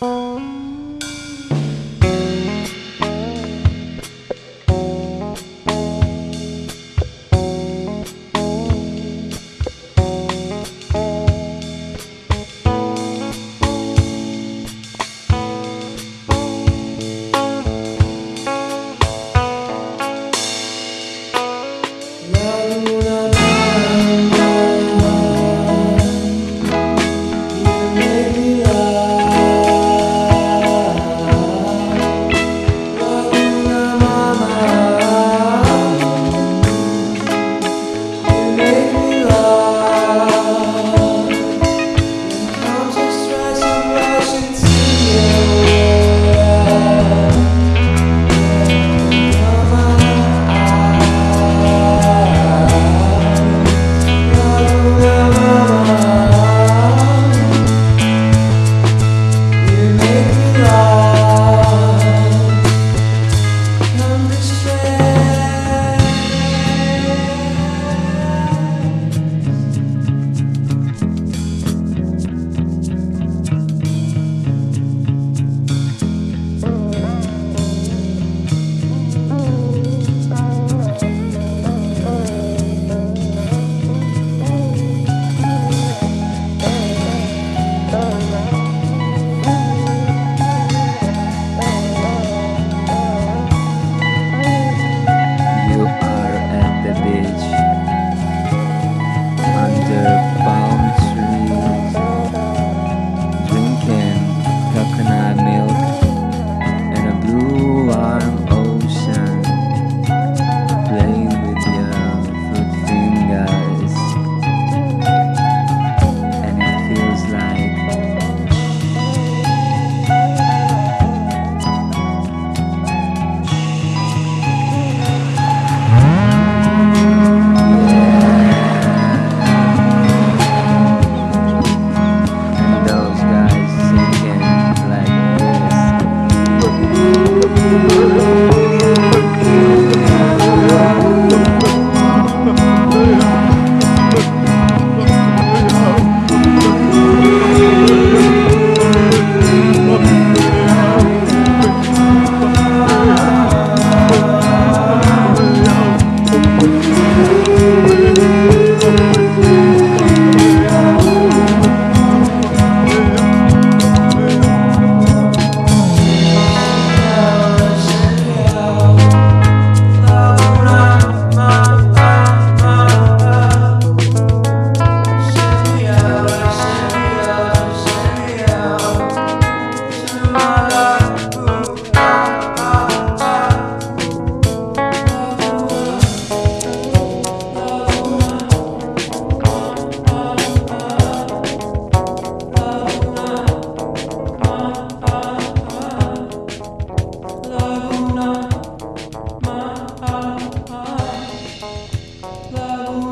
Love.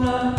honor.